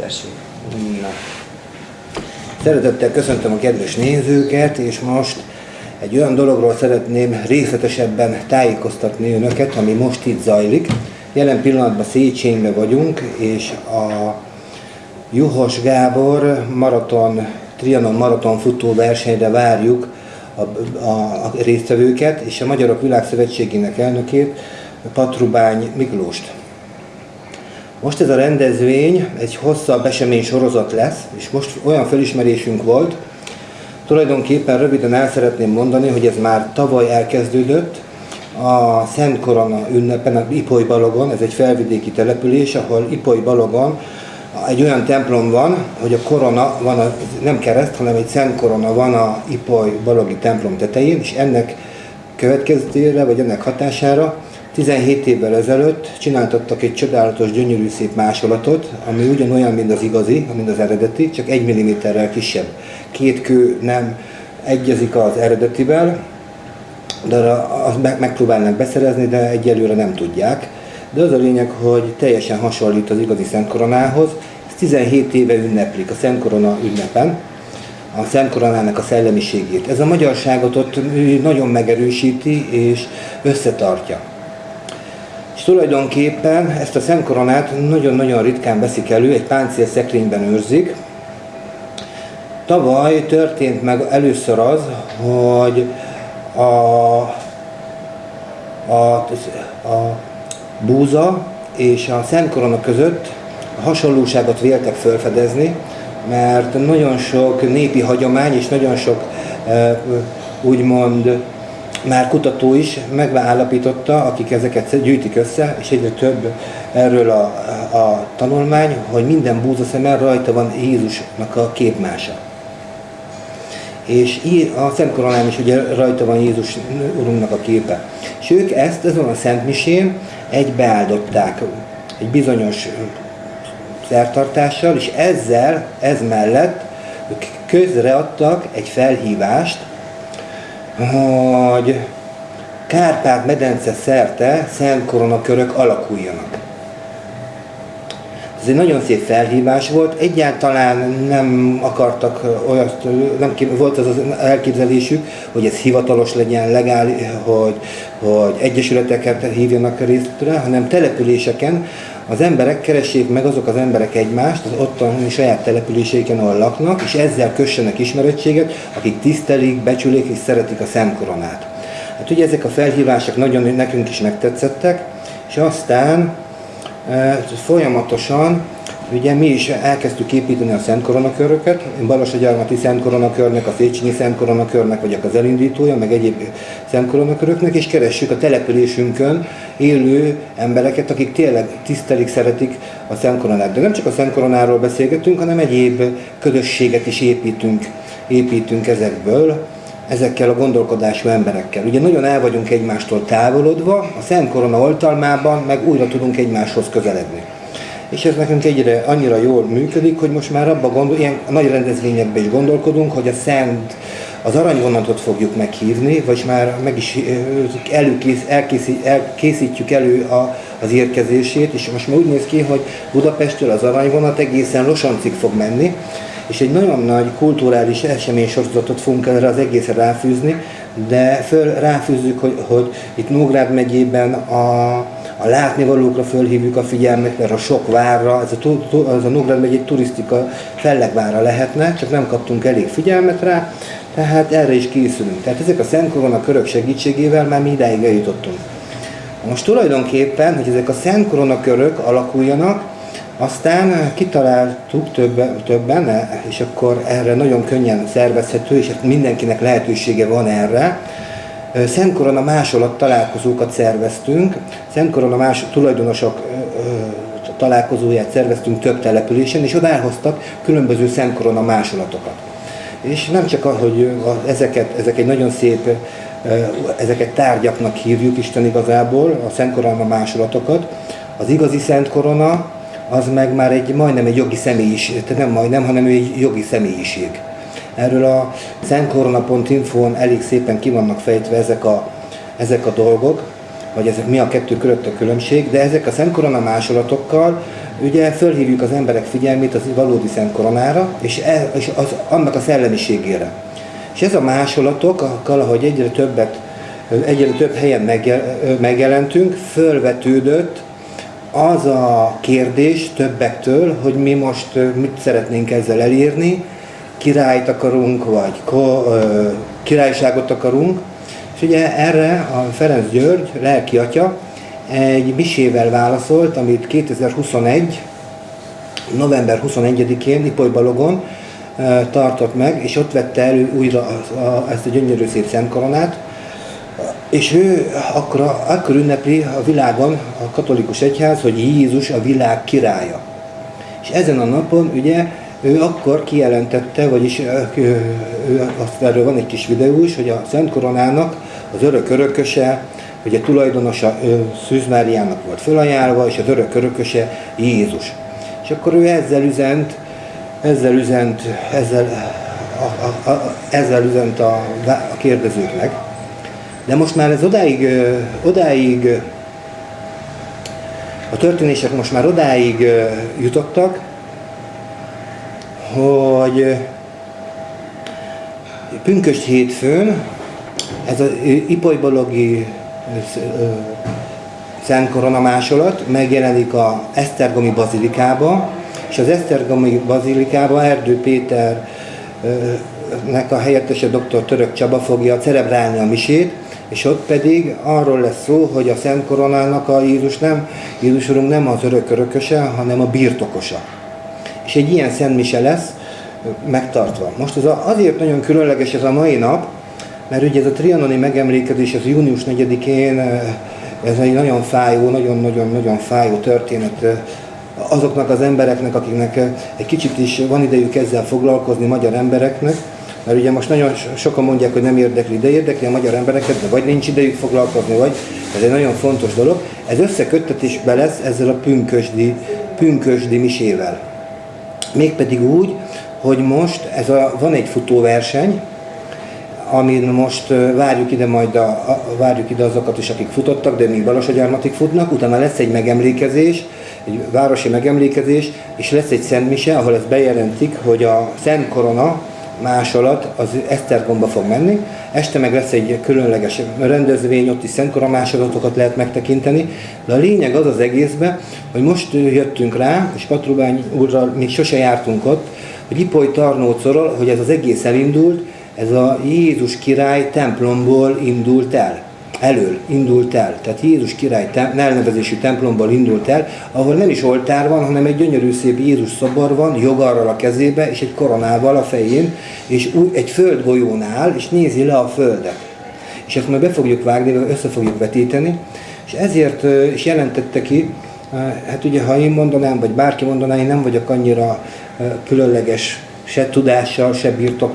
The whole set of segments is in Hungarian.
Tessék. Na. Szeretettel köszöntöm a kedves nézőket, és most egy olyan dologról szeretném részletesebben tájékoztatni önöket, ami most itt zajlik. Jelen pillanatban Széchenybe vagyunk, és a Juhos Gábor maraton, Trianon maraton futó versenyre várjuk a, a, a résztvevőket, és a Magyarok Világszövetségének elnökét, Patrubány Miklóst. Most ez a rendezvény egy hosszabb esemény sorozat lesz, és most olyan felismerésünk volt, tulajdonképpen röviden el szeretném mondani, hogy ez már tavaly elkezdődött, a Szent Korona ünnepen, a Ipoly Balogon, ez egy felvidéki település, ahol Ipoly Balogon egy olyan templom van, hogy a korona van, a, nem kereszt, hanem egy Szent Korona van a Ipoly Balogi templom tetején, és ennek következtére, vagy ennek hatására 17 évvel ezelőtt csináltattak egy csodálatos, gyönyörű szép másolatot, ami ugyanolyan, mint az igazi, mint az eredeti, csak egy milliméterrel kisebb. Két kő nem egyezik az eredetivel, de azt megpróbálnak beszerezni, de egyelőre nem tudják. De az a lényeg, hogy teljesen hasonlít az igazi Szent Koronához. Ez 17 éve ünneplik a Szent Korona ünnepen, a Szent Koronának a szellemiségét. Ez a magyarságot ott nagyon megerősíti és összetartja. Tulajdonképpen ezt a Szent Koronát nagyon-nagyon ritkán veszik elő, egy páncél szekrényben őrzik. Tavaly történt meg először az, hogy a, a, a búza és a Szent Korona között hasonlóságot véltek felfedezni, mert nagyon sok népi hagyomány és nagyon sok úgymond már kutató is megállapította, akik ezeket gyűjtik össze, és egyre több erről a, a tanulmány, hogy minden búzaszemen rajta van Jézusnak a képmása. És a Szent Koronán is ugye rajta van Jézus Urunknak a képe. És ők ezt azon a Szent Misén egybeáldották egy bizonyos szertartással, és ezzel, ez mellett ők közreadtak egy felhívást, hogy Kárpát-medence szerte Szent koronakörök alakuljanak. Ez egy nagyon szép felhívás volt, egyáltalán nem akartak olyat, nem volt az az elképzelésük, hogy ez hivatalos legyen, legális, hogy, hogy egyesületeket hívjanak részre, hanem településeken az emberek keressék meg azok az emberek egymást az ottani saját településeiken, ahol laknak, és ezzel kössenek ismerettséget, akik tisztelik, becsülik és szeretik a Szent Koronát. Hát ugye ezek a felhívások nagyon nekünk is megtetszettek, és aztán e, folyamatosan Ugye mi is elkezdtük építeni a Szent Koronaköröket, Balassagyarmati Szent Koronakörnek, a Széchenyi Szent Koronakörnek vagyok az elindítója, meg egyéb Szent Koronaköröknek, és keressük a településünkön élő embereket, akik tényleg tisztelik, szeretik a Szent Koronát. De nem csak a Szent Koronáról beszélgetünk, hanem egyéb közösséget is építünk, építünk ezekből ezekkel a gondolkodású emberekkel. Ugye nagyon el vagyunk egymástól távolodva, a Szent Korona oltalmában meg újra tudunk egymáshoz közeledni és ez nekünk egyre annyira jól működik, hogy most már abban gondol, ilyen nagy rendezvényekben is gondolkodunk, hogy a Szent az aranyvonatot fogjuk meghívni, vagy már meg is előkész, elkészít, elkészítjük elő a, az érkezését, és most már úgy néz ki, hogy Budapestről az aranyvonat egészen Losancig fog menni, és egy nagyon nagy kulturális esemény sorozatot fogunk erre az egészre ráfűzni, de föl ráfűzzük, hogy, hogy itt Nógrád megyében a, a látnivalókra fölhívjuk a figyelmet, mert a sok várra, ez a, ez a Nógrád megy egy turisztika fellegvára lehetne, csak nem kaptunk elég figyelmet rá, tehát erre is készülünk. Tehát ezek a Szent körök segítségével már mi idáig eljutottunk. Most tulajdonképpen, hogy ezek a Szent körök alakuljanak, aztán kitaláltuk többen, többen, és akkor erre nagyon könnyen szervezhető, és mindenkinek lehetősége van erre, Szent Korona másolat találkozókat szerveztünk, Szent Korona más tulajdonosok találkozóját szerveztünk több településen, és oda elhoztak különböző Szent Korona másolatokat. És nem csak, hogy ezeket, ezek egy nagyon szép, ezeket tárgyaknak hívjuk Isten igazából, a Szent Korona másolatokat, az igazi Szent Korona, az meg már egy majdnem egy jogi személyiség, tehát nem majdnem, hanem egy jogi személyiség. Erről a szentkorona.info-n elég szépen ki vannak fejtve ezek a, ezek a dolgok. vagy ezek mi a kettő között a különbség, de ezek a Szent Korona másolatokkal ugye fölhívjuk az emberek figyelmét az valódi Szent Koronára, és, e, és az, annak a szellemiségére. És ez a másolatokkal, ahogy egyre többet, egyre több helyen megjelentünk, fölvetődött az a kérdés többektől, hogy mi most mit szeretnénk ezzel elérni, királyt akarunk, vagy királyságot akarunk. És ugye erre a Ferenc György, lelki atya, egy misével válaszolt, amit 2021. november 21-én Ipoly Balogon tartott meg, és ott vette elő újra ezt a gyönyörű szép szentkoronát, és ő akkor, akkor ünnepli a világon a katolikus egyház, hogy Jézus a világ királya. És ezen a napon ugye ő akkor kijelentette, vagyis ő, azt erről van egy kis videó is, hogy a Szent Koronának az örök örököse, ugye tulajdonosa Szűz Máriának volt felajánlva, és az örök örököse Jézus. És akkor ő ezzel üzent, ezzel üzent, ezzel, a, a, a, ezzel üzent a, a kérdezőknek. De most már ez odáig, odáig, a történések most már odáig jutottak, hogy pünköst hétfőn ez az ipolybalogi Szent másolat megjelenik a Esztergomi bazilikába, és az Esztergomi bazilikába Erdő Péter nek a helyettese dr. Török Csaba fogja celebrálni a misét, és ott pedig arról lesz szó, hogy a Szent Koronának a Jézus nem, Jézus Urunk nem az örök örököse, hanem a birtokosa. És egy ilyen Szent Mise lesz megtartva. Most ez a, azért nagyon különleges ez a mai nap, mert ugye ez a trianoni megemlékezés az június 4-én, ez egy nagyon fájó, nagyon-nagyon-nagyon fájó történet azoknak az embereknek, akiknek egy kicsit is van idejük ezzel foglalkozni, magyar embereknek, mert ugye most nagyon sokan mondják, hogy nem érdekli, de érdekli a magyar embereket, de vagy nincs idejük foglalkozni, vagy ez egy nagyon fontos dolog. Ez összeköttetésben lesz ezzel a pünkösdi, pünkösdi misével. Mégpedig úgy, hogy most ez a, van egy futóverseny, amin most várjuk ide majd a, a, várjuk ide azokat is, akik futottak, de még Balassagyarmatig futnak, utána lesz egy megemlékezés, egy városi megemlékezés, és lesz egy szentmise, ahol ezt bejelentik, hogy a Szent Korona másolat az Esztergomba fog menni. Este meg lesz egy különleges rendezvény, ott is Szentkora másolatokat lehet megtekinteni. De a lényeg az az egészben, hogy most jöttünk rá, és Patrubány úrral még sose jártunk ott, hogy Ipoly Tarnócorral, hogy ez az egész elindult, ez a Jézus király templomból indult el elől indult el. Tehát Jézus király elnevezésű templomból indult el, ahol nem is oltár van, hanem egy gyönyörű szép Jézus szobor van, jogarral a kezébe, és egy koronával a fején, és úgy, egy földgolyón áll, és nézi le a földet. És ezt majd be fogjuk vágni, össze fogjuk vetíteni, és ezért is jelentette ki, hát ugye ha én mondanám, vagy bárki mondaná, én nem vagyok annyira különleges se tudással, se birtok,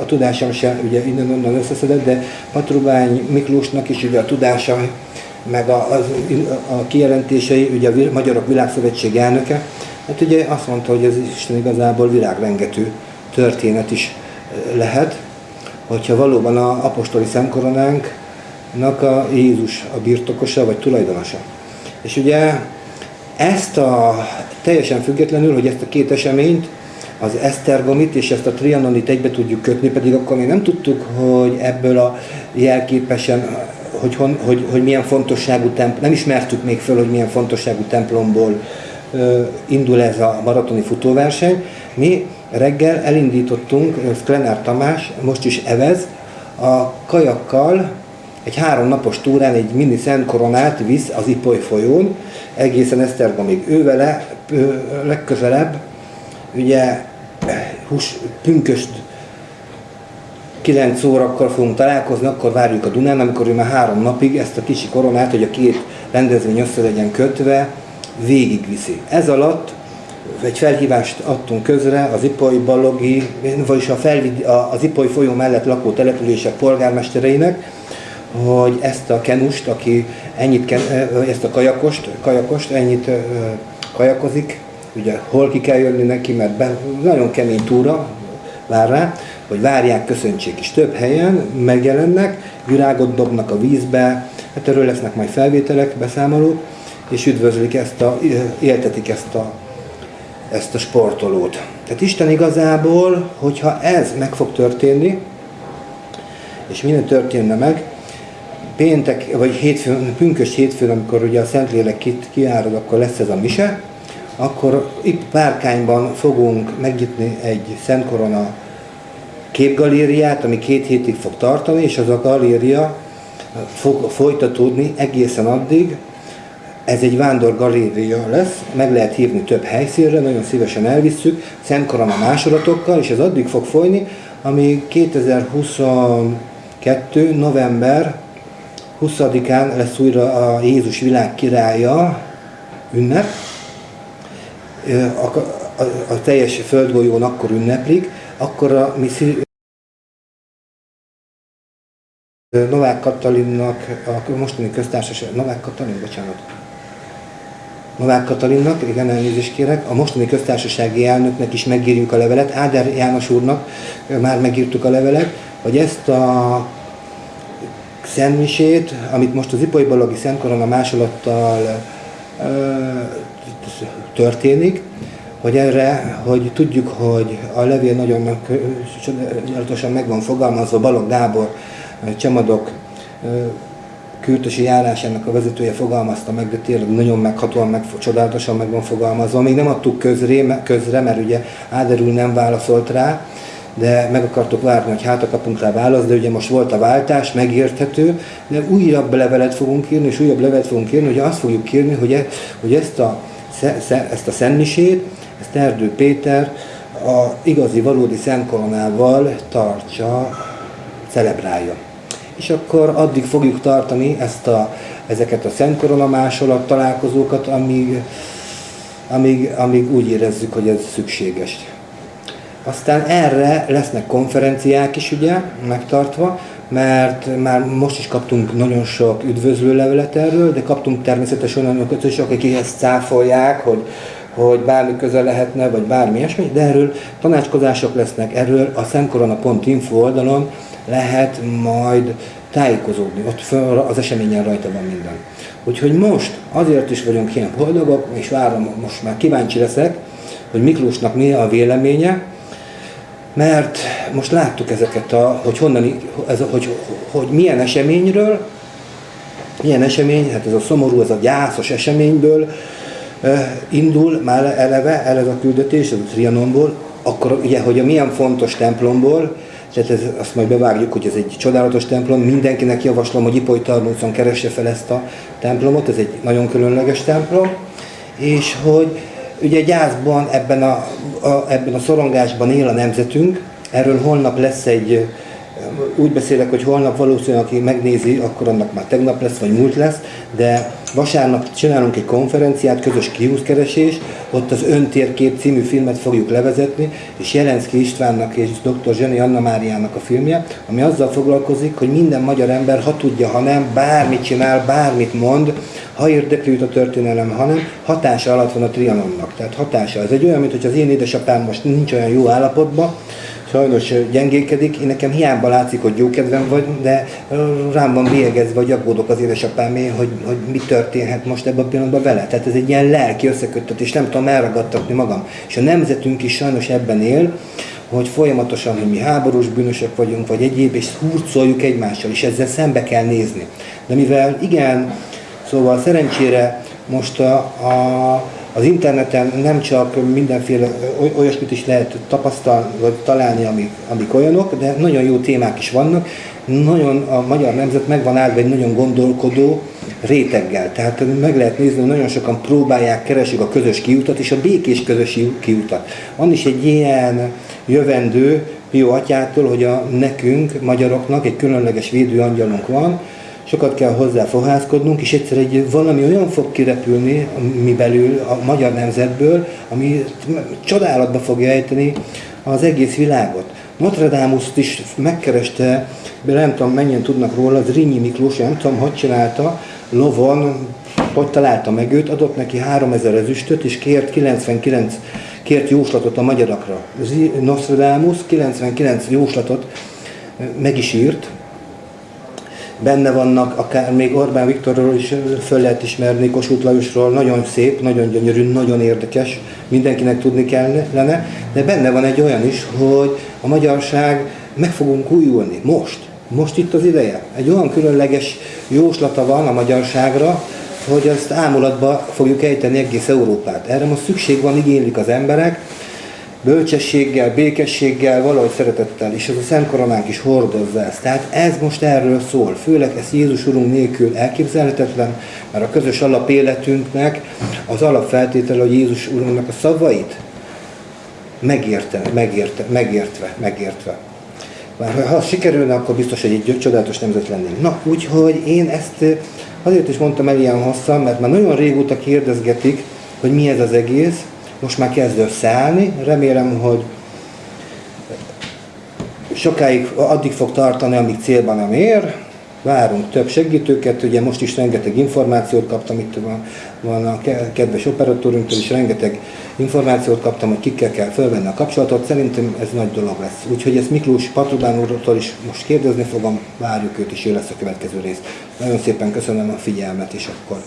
a tudással se ugye innen-onnan összeszedett, de Patrubány Miklósnak is ugye a tudása, meg a, a, a kijelentései, ugye a Magyarok Világszövetség elnöke, hát ugye azt mondta, hogy ez Isten igazából világrengető történet is lehet, hogyha valóban a apostoli szemkoronánknak a Jézus a birtokosa vagy tulajdonosa. És ugye ezt a teljesen függetlenül, hogy ezt a két eseményt az Esztergomit és ezt a Trianonit egybe tudjuk kötni, pedig akkor még nem tudtuk, hogy ebből a jelképesen, hogy, hogy, hogy milyen fontosságú templom, nem ismertük még föl, hogy milyen fontosságú templomból uh, indul ez a maratoni futóverseny. Mi reggel elindítottunk, Sklenár Tamás, most is evez, a kajakkal egy három napos túrán egy mini Szent Koronát visz az Ipoly folyón, egészen Esztergomig. Ő vele legközelebb ugye hús, pünköst 9 órakor fogunk találkozni, akkor várjuk a Dunán, amikor ő már három napig ezt a kicsi koronát, hogy a két rendezvény össze legyen kötve, végigviszi. Ez alatt egy felhívást adtunk közre az Ipoly Balogi, vagyis a felvid, az Ipoly folyó mellett lakó települések polgármestereinek, hogy ezt a kenust, aki ennyit, ezt a kajakost, kajakost ennyit kajakozik, ugye hol ki kell jönni neki, mert be, nagyon kemény túra vár rá, hogy várják, köszöntsék is. Több helyen megjelennek, virágot dobnak a vízbe, Hát erről lesznek majd felvételek, beszámolók, és üdvözlik ezt a, éltetik ezt a, ezt a sportolót. Tehát Isten igazából, hogyha ez meg fog történni, és minden történne meg, péntek, vagy hétfőn, pünkös hétfőn, amikor ugye a Szentlélek kiárad, akkor lesz ez a mise, akkor itt Párkányban fogunk megnyitni egy Szent Korona képgalériát, ami két hétig fog tartani, és az a galéria fog folytatódni egészen addig. Ez egy vándor galéria lesz, meg lehet hívni több helyszínre, nagyon szívesen elvisszük, Szent Korona másolatokkal, és ez addig fog folyni, ami 2022. november 20-án lesz újra a Jézus világ királya ünnep. A, a, a teljes földgolyón akkor ünneplik, akkor a mi Novák Katalinnak, a mostani köztársaság, Novák Katalin, bocsánat. Novák Katalinnak, igen, elnézést kérek, a mostani köztársasági elnöknek is megírjuk a levelet, Áder János úrnak már megírtuk a levelet, hogy ezt a szentmisét, amit most az Ipoly Balagi Szent Korona másolattal történik, hogy erre, hogy tudjuk, hogy a levél nagyon csodálatosan meg van fogalmazva, Balog Gábor, Csemadok kürtösi járásának a vezetője fogalmazta meg, de tényleg nagyon meghatóan, meg, csodálatosan meg van fogalmazva. Még nem adtuk közré, közre, mert ugye úr nem válaszolt rá, de meg akartok várni, hogy hát kapunk rá választ, de ugye most volt a váltás, megérthető, de újabb levelet fogunk írni, és újabb levelet fogunk írni, hogy azt fogjuk írni, hogy, e, hogy ezt a, ezt a szentmisét, ezt Erdő Péter a igazi, valódi szentkoronával tartsa, celebrálja. És akkor addig fogjuk tartani ezt a, ezeket a szentkorona találkozókat, amíg, amíg, amíg úgy érezzük, hogy ez szükséges. Aztán erre lesznek konferenciák is ugye megtartva, mert már most is kaptunk nagyon sok üdvözlő levelet erről, de kaptunk természetesen olyanokat is, akik ezt cáfolják, hogy, hogy bármi közel lehetne, vagy bármi ilyesmi, de erről tanácskozások lesznek, erről a szemkorona.info oldalon lehet majd tájékozódni, ott az eseményen rajta van minden. Úgyhogy most azért is vagyunk ilyen boldogok, és várom, most már kíváncsi leszek, hogy Miklósnak mi a véleménye, mert most láttuk ezeket, a, hogy honnan, ez, hogy, hogy milyen eseményről, milyen esemény, hát ez a szomorú, ez a gyászos eseményből indul már eleve, eleve a küldetés, ez a Trianonból, akkor ugye, hogy a milyen fontos templomból, tehát ez, azt majd bevágjuk, hogy ez egy csodálatos templom, mindenkinek javaslom, hogy Ipoly Tarnócon keresse fel ezt a templomot, ez egy nagyon különleges templom, és hogy Ugye gyászban, ebben a, a, ebben a szorongásban él a nemzetünk, erről holnap lesz egy, úgy beszélek, hogy holnap valószínűleg, aki megnézi, akkor annak már tegnap lesz, vagy múlt lesz, de vasárnap csinálunk egy konferenciát, közös kiúszkeresés, ott az Öntérkép című filmet fogjuk levezetni, és Jelenszki Istvánnak és dr. Zseni Anna Máriának a filmje, ami azzal foglalkozik, hogy minden magyar ember, ha tudja, ha nem, bármit csinál, bármit mond, ha érdekli a történelem, hanem hatása alatt van a trianonnak. Tehát hatása. Ez egy olyan, mint hogy az én édesapám most nincs olyan jó állapotban, sajnos gyengékedik, én nekem hiába látszik, hogy jó kedvem vagy, de rám van bélyegezve, vagy aggódok az édesapámé, hogy, hogy mi történhet most ebben a pillanatban vele. Tehát ez egy ilyen lelki összeköttetés, nem tudom elragadtatni magam. És a nemzetünk is sajnos ebben él, hogy folyamatosan, hogy mi háborús bűnösök vagyunk, vagy egyéb, és hurcoljuk egymással, és ezzel szembe kell nézni. De mivel igen, Szóval szerencsére most a, a, az interneten nem csak mindenféle olyasmit is lehet tapasztalni, vagy találni, amik, amik olyanok, de nagyon jó témák is vannak. Nagyon a magyar nemzet meg van állva egy nagyon gondolkodó réteggel. Tehát meg lehet nézni, hogy nagyon sokan próbálják, keresik a közös kiutat és a békés közös kiutat. Van is egy ilyen jövendő Pio atyától, hogy a nekünk, magyaroknak egy különleges védőangyalunk van, sokat kell hozzá fohászkodnunk, és egyszer egy valami olyan fog kirepülni mi belül, a magyar nemzetből, ami csodálatba fogja ejteni az egész világot. Notre dame is megkereste, de nem tudom mennyien tudnak róla, az Rínyi Miklós, nem tudom, hogy csinálta, lovon, hogy találta meg őt, adott neki 3000 ezüstöt, és kért 99 kért jóslatot a magyarakra. Nostradamus 99 jóslatot meg is írt, benne vannak, akár még Orbán Viktorról is föl lehet ismerni, Kossuth Lajosról, nagyon szép, nagyon gyönyörű, nagyon érdekes, mindenkinek tudni kellene, de benne van egy olyan is, hogy a magyarság meg fogunk újulni, most, most itt az ideje. Egy olyan különleges jóslata van a magyarságra, hogy azt ámulatba fogjuk ejteni egész Európát. Erre most szükség van, igénylik az emberek, bölcsességgel, békességgel, valahogy szeretettel, és ez a Szent Koronánk is hordozza ezt. Tehát ez most erről szól, főleg ez Jézus Urunk nélkül elképzelhetetlen, mert a közös alapéletünknek az alapfeltétele, hogy Jézus Urunknak a szavait megérte, megérte, megértve, megértve. Már ha sikerülne, akkor biztos, hogy egy csodálatos nemzet lennénk. Na, úgyhogy én ezt azért is mondtam el ilyen hosszan, mert már nagyon régóta kérdezgetik, hogy mi ez az egész, most már kezd összeállni, remélem, hogy sokáig addig fog tartani, amíg célban nem ér, várunk több segítőket, ugye most is rengeteg információt kaptam, itt van, van a kedves operatőrünktől is rengeteg információt kaptam, hogy kikkel kell felvenni a kapcsolatot, szerintem ez nagy dolog lesz. Úgyhogy ezt Miklós Patrubán úrtól is most kérdezni fogom, várjuk őt, és ő lesz a következő rész. Nagyon szépen köszönöm a figyelmet, és akkor...